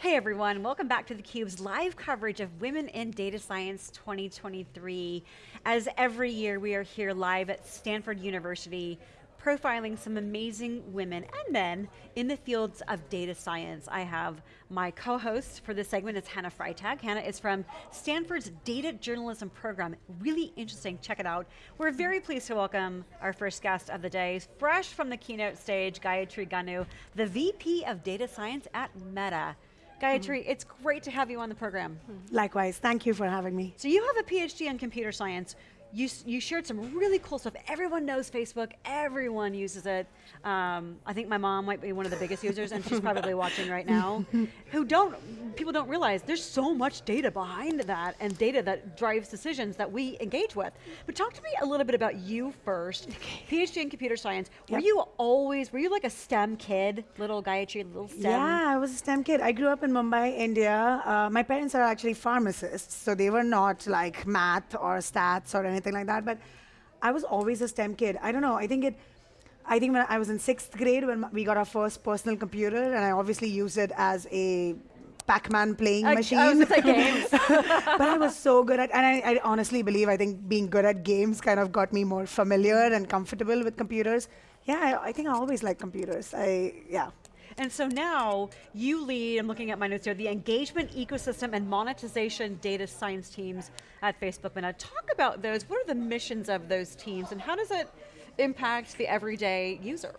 Hey everyone, welcome back to theCUBE's live coverage of Women in Data Science 2023. As every year, we are here live at Stanford University, profiling some amazing women and men in the fields of data science. I have my co-host for this segment, it's Hannah Freitag. Hannah is from Stanford's Data Journalism Program. Really interesting, check it out. We're very pleased to welcome our first guest of the day, fresh from the keynote stage, Gayatri Ganu, the VP of Data Science at Meta. Gayatri, mm -hmm. it's great to have you on the program. Likewise, thank you for having me. So you have a PhD in computer science you, you shared some really cool stuff. Everyone knows Facebook, everyone uses it. Um, I think my mom might be one of the biggest users and she's probably watching right now. Who don't, people don't realize there's so much data behind that and data that drives decisions that we engage with. But talk to me a little bit about you first. PhD in computer science. Were yep. you always, were you like a STEM kid? Little guy, Gayatri, little STEM? Yeah, I was a STEM kid. I grew up in Mumbai, India. Uh, my parents are actually pharmacists, so they were not like math or stats or anything anything like that. But I was always a STEM kid. I don't know. I think it. I think when I was in sixth grade when we got our first personal computer, and I obviously used it as a Pac-Man playing I, machine. I was like games. but I was so good at, and I, I, honestly believe I think being good at games kind of got me more familiar and comfortable with computers. Yeah, I, I think I always like computers. I yeah. And so now you lead, I'm looking at my notes here, the engagement ecosystem and monetization data science teams at Facebook. Now talk about those, what are the missions of those teams and how does it impact the everyday user?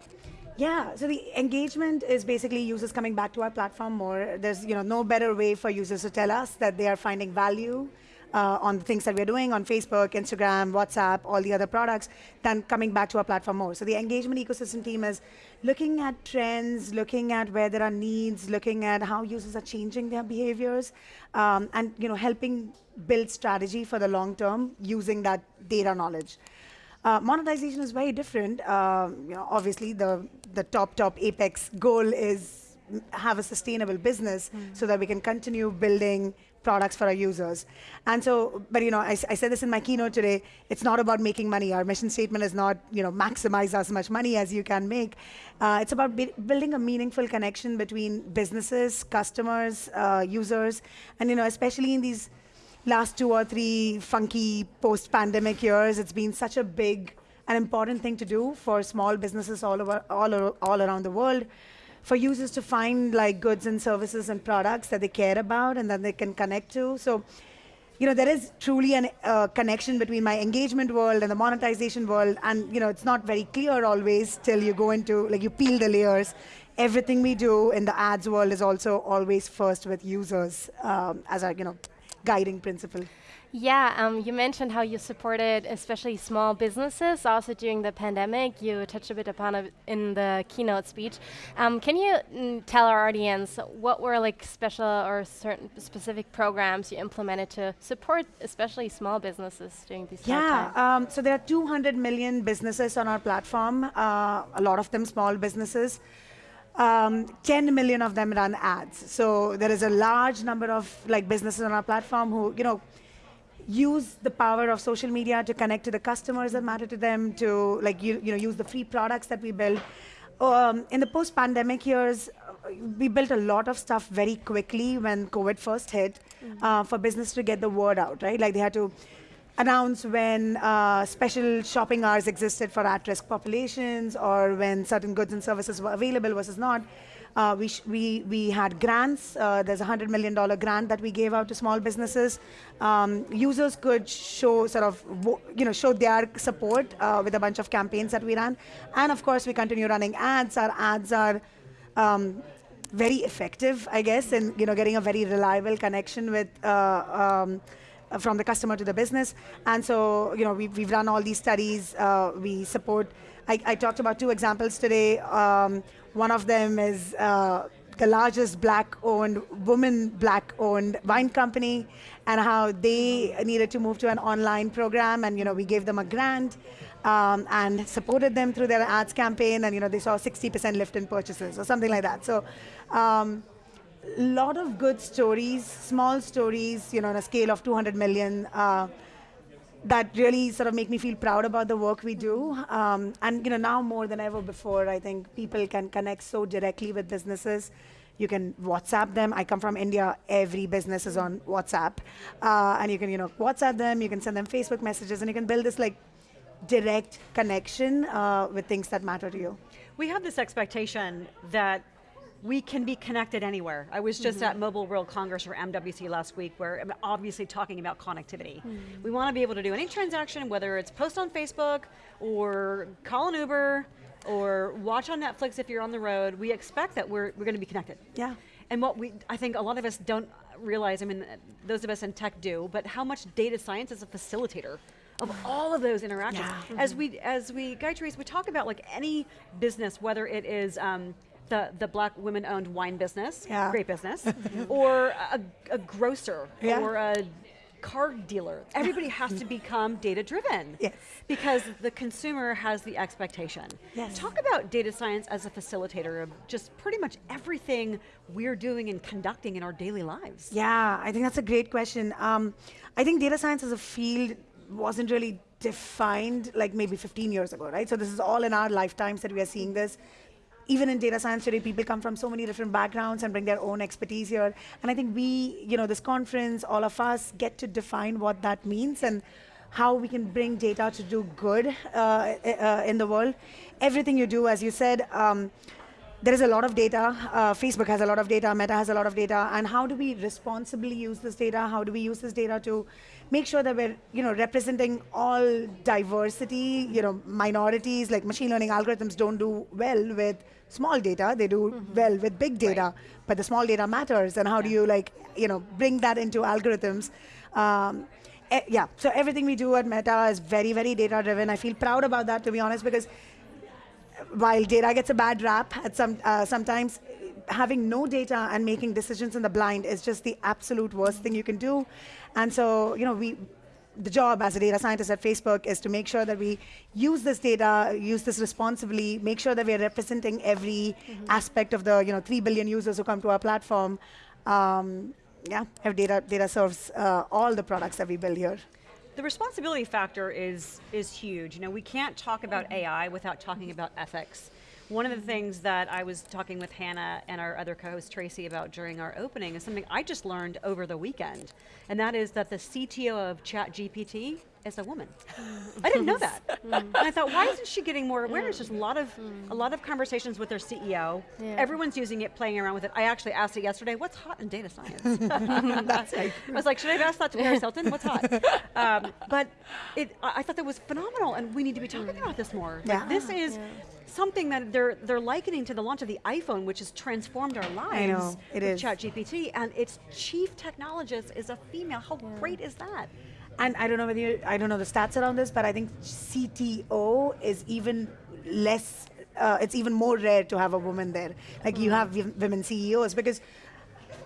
Yeah, so the engagement is basically users coming back to our platform more. There's you know no better way for users to tell us that they are finding value uh, on the things that we're doing on Facebook, Instagram, WhatsApp, all the other products, than coming back to our platform more. So the engagement ecosystem team is looking at trends, looking at where there are needs, looking at how users are changing their behaviors, um, and you know helping build strategy for the long term using that data knowledge. Uh, monetization is very different. Uh, you know, obviously, the the top top apex goal is have a sustainable business mm. so that we can continue building products for our users. And so, but you know, I, I, said this in my keynote today, it's not about making money. Our mission statement is not, you know, maximize as much money as you can make. Uh, it's about building a meaningful connection between businesses, customers, uh, users, and you know, especially in these last two or three funky post-pandemic years, it's been such a big and important thing to do for small businesses all over, all, all around the world for users to find like goods and services and products that they care about and that they can connect to. So, you know, there is truly a uh, connection between my engagement world and the monetization world. And, you know, it's not very clear always till you go into, like you peel the layers. Everything we do in the ads world is also always first with users um, as our, you know, guiding principle. Yeah, um, you mentioned how you supported especially small businesses also during the pandemic. You touched a bit upon it in the keynote speech. Um, can you mm, tell our audience what were like special or certain specific programs you implemented to support especially small businesses during these yeah, um, so there are 200 million businesses on our platform, uh, a lot of them small businesses. Um, 10 million of them run ads. So there is a large number of like businesses on our platform who, you know, use the power of social media to connect to the customers that matter to them, to like you, you know, use the free products that we build. Um, in the post-pandemic years, we built a lot of stuff very quickly when COVID first hit mm -hmm. uh, for business to get the word out, right? Like they had to announce when uh, special shopping hours existed for at-risk populations or when certain goods and services were available versus not. Uh, we, we, we had grants. Uh, there's a $100 million grant that we gave out to small businesses. Um, users could show sort of, you know, show their support uh, with a bunch of campaigns that we ran. And of course, we continue running ads. Our ads are um, very effective, I guess, in you know, getting a very reliable connection with uh, um, from the customer to the business. And so, you know, we've, we've run all these studies. Uh, we support, I, I, talked about two examples today. Um, one of them is uh, the largest black-owned, woman black-owned wine company, and how they needed to move to an online program, and you know we gave them a grant um, and supported them through their ads campaign, and you know they saw 60% lift in purchases or something like that. So. Um, lot of good stories, small stories, you know, on a scale of 200 million. Uh, that really sort of make me feel proud about the work we do. Um, and you know, now more than ever before, I think people can connect so directly with businesses You can WhatsApp them. I come from India. Every business is on WhatsApp, uh, and you can you know WhatsApp them. You can send them Facebook messages, and you can build this like direct connection uh, with things that matter to you. We have this expectation that we can be connected anywhere. I was just mm -hmm. at Mobile World Congress or MWC last week where I'm obviously talking about connectivity. Mm -hmm. We want to be able to do any transaction, whether it's post on Facebook or call an Uber or watch on Netflix if you're on the road, we expect that we're, we're going to be connected. Yeah. And what we, I think a lot of us don't realize, I mean, those of us in tech do, but how much data science is a facilitator of all of those interactions. Yeah. Mm -hmm. As we, as we, Gayatri, we talk about like any business, whether it is um, the, the black women owned wine business, yeah. great business, or a, a grocer, yeah. or a car dealer. Everybody has to become data driven. Yes. Because the consumer has the expectation. Yes. Talk about data science as a facilitator of just pretty much everything we're doing and conducting in our daily lives. Yeah, I think that's a great question. Um, I think data science as a field wasn't really defined like maybe 15 years ago, right? So this is all in our lifetimes that we are seeing this even in data science today, people come from so many different backgrounds and bring their own expertise here. And I think we, you know, this conference, all of us get to define what that means and how we can bring data to do good uh, uh, in the world. Everything you do, as you said, um, there is a lot of data. Uh, Facebook has a lot of data, Meta has a lot of data, and how do we responsibly use this data? How do we use this data to make sure that we're you know, representing all diversity, you know, minorities, like machine learning algorithms don't do well with small data, they do mm -hmm. well with big data, right. but the small data matters, and how yeah. do you like, you know, bring that into algorithms? Um, e yeah, so everything we do at Meta is very, very data driven. I feel proud about that, to be honest, because while data gets a bad rap at some uh, sometimes, having no data and making decisions in the blind is just the absolute worst thing you can do. And so, you know, we the job as a data scientist at Facebook is to make sure that we use this data, use this responsibly, make sure that we're representing every mm -hmm. aspect of the you know three billion users who come to our platform. Um, yeah, have data data serves uh, all the products that we build here. The responsibility factor is is huge. You know, we can't talk about AI without talking about ethics. One of the things that I was talking with Hannah and our other co-host Tracy about during our opening is something I just learned over the weekend, and that is that the CTO of ChatGPT is a woman. I didn't know that. Mm. and I thought, why isn't she getting more awareness? Mm. There's a lot of mm. a lot of conversations with their CEO. Yeah. Everyone's using it, playing around with it. I actually asked it yesterday, what's hot in data science? I was like, should I have asked that to Paris Hilton? What's hot? Um, but it, I thought that was phenomenal, and we need to be talking about this more. Yeah. Like, this is yeah something that they're they're likening to the launch of the iPhone, which has transformed our lives. I know, it is. ChatGPT, and its chief technologist is a female. How yeah. great is that? And I don't know whether you, I don't know the stats around this, but I think CTO is even less. Uh, it's even more rare to have a woman there. Like mm. you have women CEOs because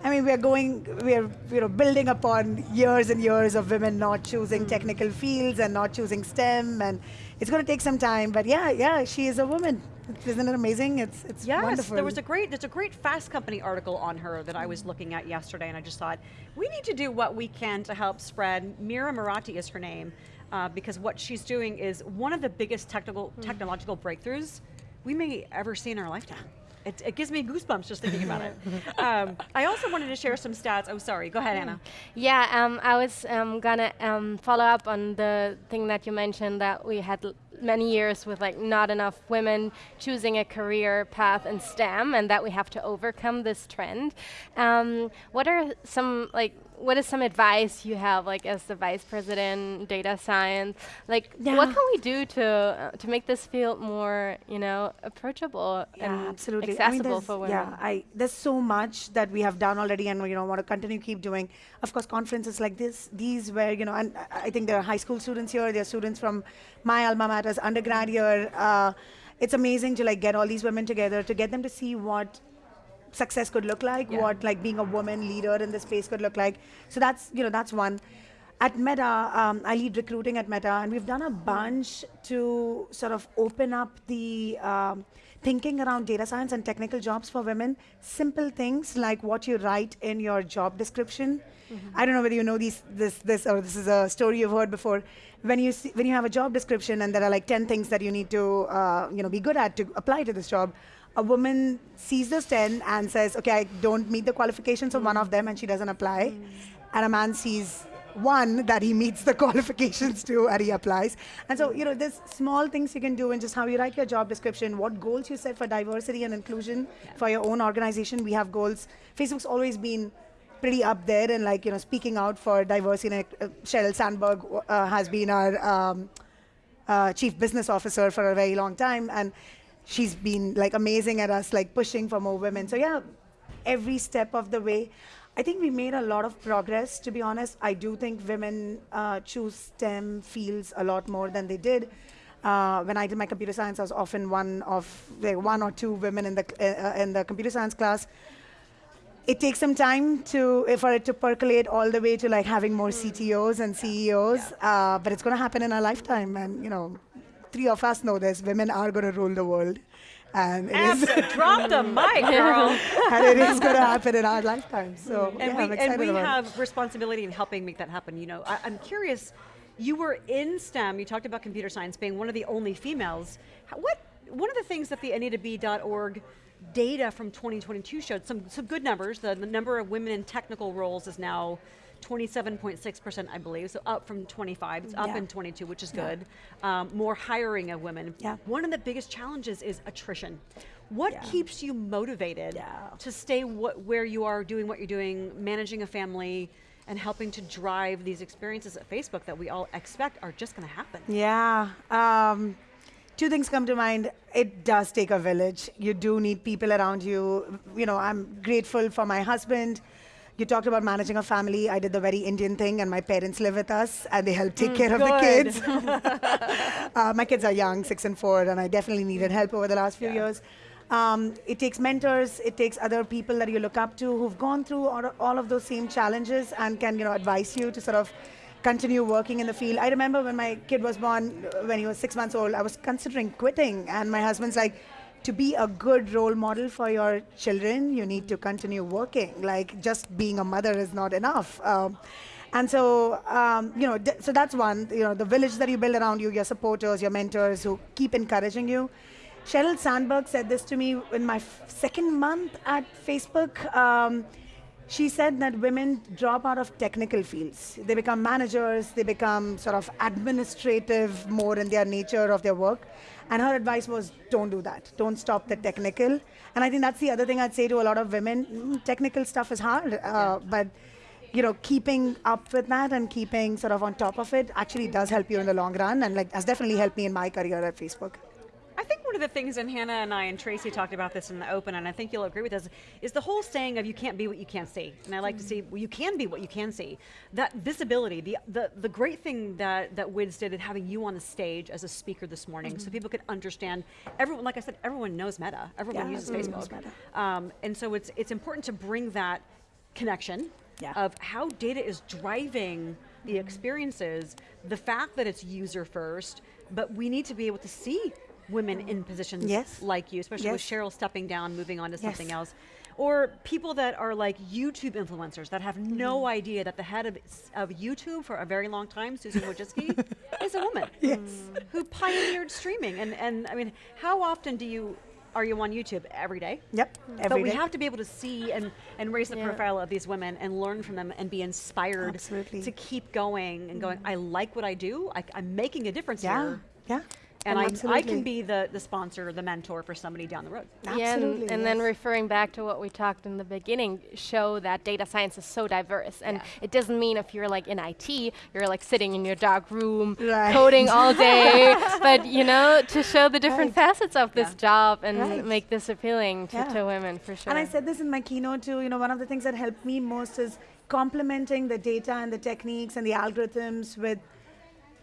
I mean, we're going, we're you know building upon years and years of women not choosing mm. technical fields and not choosing STEM, and it's going to take some time. But yeah, yeah, she is a woman. Isn't it amazing? It's it's yes, wonderful. there was a great there's a great Fast Company article on her that I was looking at yesterday, and I just thought we need to do what we can to help spread. Mira Murati is her name, uh, because what she's doing is one of the biggest technical mm. technological breakthroughs we may ever see in our lifetime. It, it, gives me goosebumps just thinking about it. Um, I also wanted to share some stats. Oh, sorry. Go ahead, Anna. Yeah, um, I was um, gonna um, follow up on the thing that you mentioned that we had many years with like not enough women choosing a career path in STEM, and that we have to overcome this trend. Um, what are some like what is some advice you have, like as the vice president, data science? Like, yeah. what can we do to uh, to make this field more, you know, approachable yeah, and absolutely. accessible I mean, for women? Yeah, I, there's so much that we have done already, and you know, want to continue to keep doing. Of course, conferences like this, these where you know, and I think there are high school students here. There are students from my alma mater's undergrad here. Uh, it's amazing to like get all these women together to get them to see what success could look like, yeah. what like being a woman leader in this space could look like. So that's you know that's one. At Meta, um, I lead recruiting at Meta, and we've done a bunch to sort of open up the um, thinking around data science and technical jobs for women. Simple things like what you write in your job description. Mm -hmm. I don't know whether you know these, this, this, or this is a story you've heard before. When you see, when you have a job description and there are like ten things that you need to uh, you know be good at to apply to this job, a woman sees those 10 and says, okay, I don't meet the qualifications of one of them and she doesn't apply. And a man sees one that he meets the qualifications to and he applies. And so, you know, there's small things you can do in just how you write your job description, what goals you set for diversity and inclusion for your own organization. We have goals. Facebook's always been pretty up there and like, you know, speaking out for diversity. Uh, Sheryl Sandberg uh, has been our um, uh, chief business officer for a very long time. And she's been like amazing at us, like pushing for more women. So yeah, every step of the way. I think we made a lot of progress, to be honest. I do think women uh, choose STEM fields a lot more than they did. Uh, when I did my computer science, I was often one of like one or two women in the uh, in the computer science class. It takes some time to for it to percolate all the way to like having more CTOs and CEOs, yeah. Uh, but it's going to happen in our lifetime. And you know, three of us know this: women are going to rule the world. And it is drop the mic, girl. and it is going to happen in our lifetime. So and yeah, we, I'm excited and we about have it. responsibility in helping make that happen. You know, I, I'm curious. You were in STEM. You talked about computer science being one of the only females. What one of the things that the AnitaB.org data from 2022 showed some some good numbers. The, the number of women in technical roles is now 27.6%, I believe, so up from 25, it's up yeah. in 22, which is yeah. good. Um, more hiring of women. Yeah. One of the biggest challenges is attrition. What yeah. keeps you motivated to stay where you are, doing what you're doing, managing a family, and helping to drive these experiences at Facebook that we all expect are just going to happen? Yeah. Um, two things come to mind. It does take a village. You do need people around you. You know, I'm grateful for my husband you talked about managing a family. I did the very Indian thing, and my parents live with us, and they help take mm, care good. of the kids. uh, my kids are young, six and four, and I definitely needed help over the last few yeah. years. Um, it takes mentors, it takes other people that you look up to who've gone through all, all of those same challenges and can you know advise you to sort of continue working in the field. I remember when my kid was born, when he was six months old, I was considering quitting, and my husband's like, to be a good role model for your children, you need to continue working. Like just being a mother is not enough. Um, and so, um, you know, so that's one. You know, the village that you build around you, your supporters, your mentors who keep encouraging you. Sheryl Sandberg said this to me in my second month at Facebook. Um, she said that women drop out of technical fields. They become managers, they become sort of administrative more in their nature of their work. And her advice was don't do that. Don't stop the technical. And I think that's the other thing I'd say to a lot of women mm, technical stuff is hard, uh, yeah. but you know, keeping up with that and keeping sort of on top of it actually does help you in the long run and like has definitely helped me in my career at Facebook. I think one of the things, and Hannah and I and Tracy talked about this in the open, and I think you'll agree with us, is the whole saying of you can't be what you can't see. And I like mm. to see, well, you can be what you can see. That visibility, the, the, the great thing that, that WIDS did in having you on the stage as a speaker this morning, mm -hmm. so people could understand, everyone, like I said, everyone knows Meta, everyone yeah, uses -hmm. Facebook. Um, and so it's, it's important to bring that connection yeah. of how data is driving the mm-hmm. experiences, the fact that it's user first, but we need to be able to see women in positions yes. like you, especially yes. with Sheryl stepping down, moving on to something yes. else. Or people that are like YouTube influencers that have no mm. idea that the head of, of YouTube for a very long time, Susan Wojcicki, is a woman. Yes. Who pioneered streaming. And, and I mean, how often do you are you on YouTube every day? Yep, every But we day. have to be able to see and, and raise the yeah. profile of these women and learn from them and be inspired Absolutely. to keep going and going, mm. I like what I do, I, am making a difference yeah. here. Yeah and I, I, can be the, the sponsor, the mentor for somebody down the road. Absolutely, yeah, and, and yes. then referring back to what we talked in the beginning, show that data science is so diverse. And yeah. it doesn't mean if you're like in IT, you're like sitting in your dark room, right. coding all day, but you know, to show the different right. facets of this yeah. job and right. make this appealing to, to women for sure. And I said this in my keynote too, you know, one of the things that helped me most is complementing the data and the techniques and the algorithms with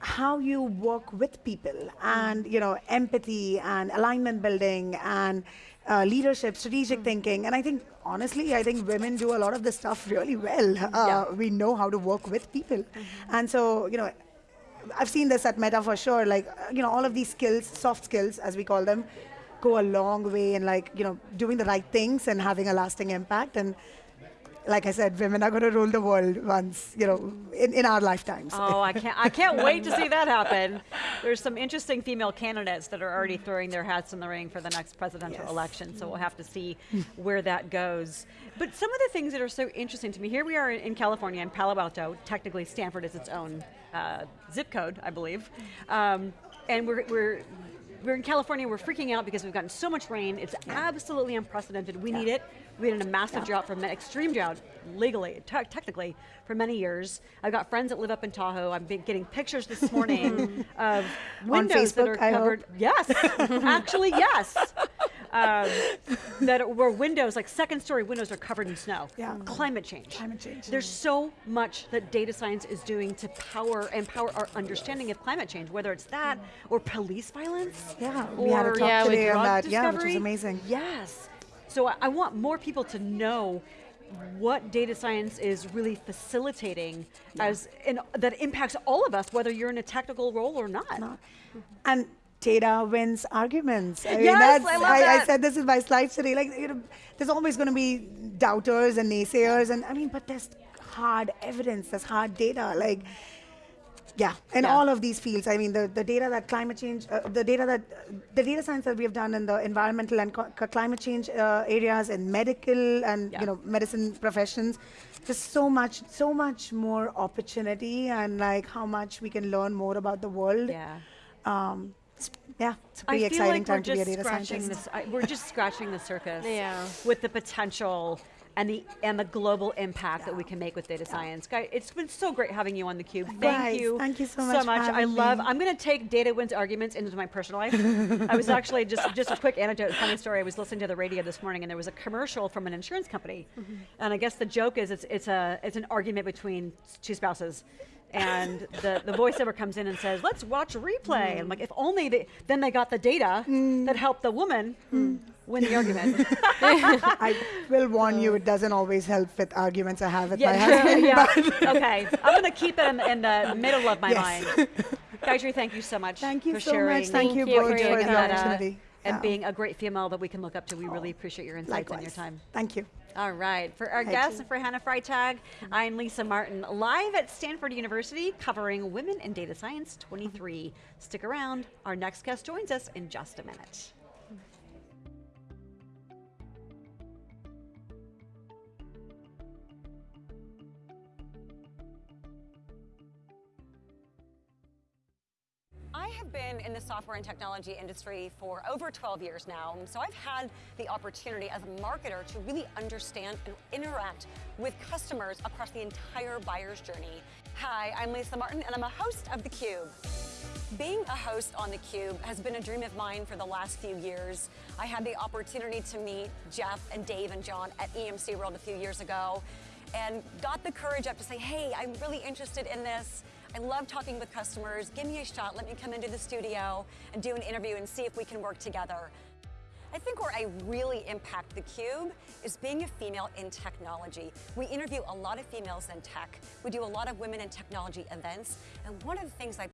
how you work with people and you know empathy and alignment building and uh, leadership, strategic mm. thinking, and I think honestly, I think women do a lot of this stuff really well. Uh, yeah. We know how to work with people, mm-hmm. and so you know, I've seen this at Meta for sure. Like you know, all of these skills, soft skills as we call them, go a long way in like you know doing the right things and having a lasting impact. And like I said, women are going to rule the world once, you know, in, in our lifetimes. Oh, I can't! I can't wait to see that happen. There's some interesting female candidates that are already throwing their hats in the ring for the next presidential Yes. election. So we'll have to see where that goes. But some of the things that are so interesting to me. Here we are in, in California, in Palo Alto. Technically, Stanford is its own uh, zip code, I believe. Um, and we're, we're we're in California, we're freaking out because we've gotten so much rain. It's absolutely unprecedented. We need it. We've been in a massive drought from extreme drought, legally, te- technically, for many years. I've got friends that live up in Tahoe. I've been getting pictures this morning of windows that Facebook, are I hope? covered. Yes, actually, yes. Um, that were windows, like second story windows, are covered in snow. Yeah. Climate change. Climate change. There's so much that data science is doing to power empower our understanding of climate change, whether it's that or police violence. Yeah, we had a talk Yeah, today on drug that, yeah, which was amazing. Yes. So I, I want more people to know what data science is really facilitating as in, that impacts all of us, whether you're in a technical role or not. not. And data wins arguments. I mean, Yes, that's, I love I, that. said this in my slides today. Like, you know, there's always going to be doubters and naysayers, and I mean, but there's hard evidence, there's hard data. Like, yeah, in Yeah. all of these fields. I mean, the, the data that climate change, uh, the data that, the data science that we have done in the environmental and climate change uh, areas, in medical and Yeah. you know medicine professions, there's so much, so much more opportunity, and like how much we can learn more about the world. Yeah. Um, it's, yeah, it's a I pretty feel exciting like we're time to be a just data scratching scientist. this. I, we're just scratching the surface. Yeah. With the potential and the and the global impact that we can make with data science. Guy, it's been so great having you on the cube. Thank Likewise. you. Thank you so much for I love. me. I'm going to take data wins arguments into my personal life. I was actually just just a quick anecdote, funny story. I was listening to the radio this morning, and there was a commercial from an insurance company, Mm-hmm. and I guess the joke is it's it's a it's an argument between two spouses. And the, the voiceover comes in and says, "Let's watch a replay." And I'm like, if only they, then they got the data Mm. that helped the woman win the argument. I will warn you, it doesn't always help with arguments I have with my Yeah, husband. yeah. okay. I'm going to keep it in, in the middle of my Yes. mind. Gayatri, thank you so much Thank you for so sharing. much. Thank, Thank you you both for for your the data. opportunity. And Yeah. being a great female that we can look up to. We really oh, appreciate your insights and your time. Thank you. All right. For our Thank guest, you. for Hannah Freitag, I'm Lisa Martin, live at Stanford University covering Women in Data Science 23. Stick around. Our next guest joins us in just a minute. Have been in the software and technology industry for over 12 years now, so I've had the opportunity as a marketer to really understand and interact with customers across the entire buyer's journey. Hi, I'm Lisa Martin, and I'm a host of theCUBE. Being a host on theCUBE has been a dream of mine for the last few years. I had the opportunity to meet Jeff and Dave and John at EMC World a few years ago and got the courage up to say, hey, I'm really interested in this. I love talking with customers. Give me a shot. Let me come into the studio and do an interview and see if we can work together. I think where I really impact the Cube is being a female in technology. We interview a lot of females in tech. We do a lot of women in technology events. And one of the things I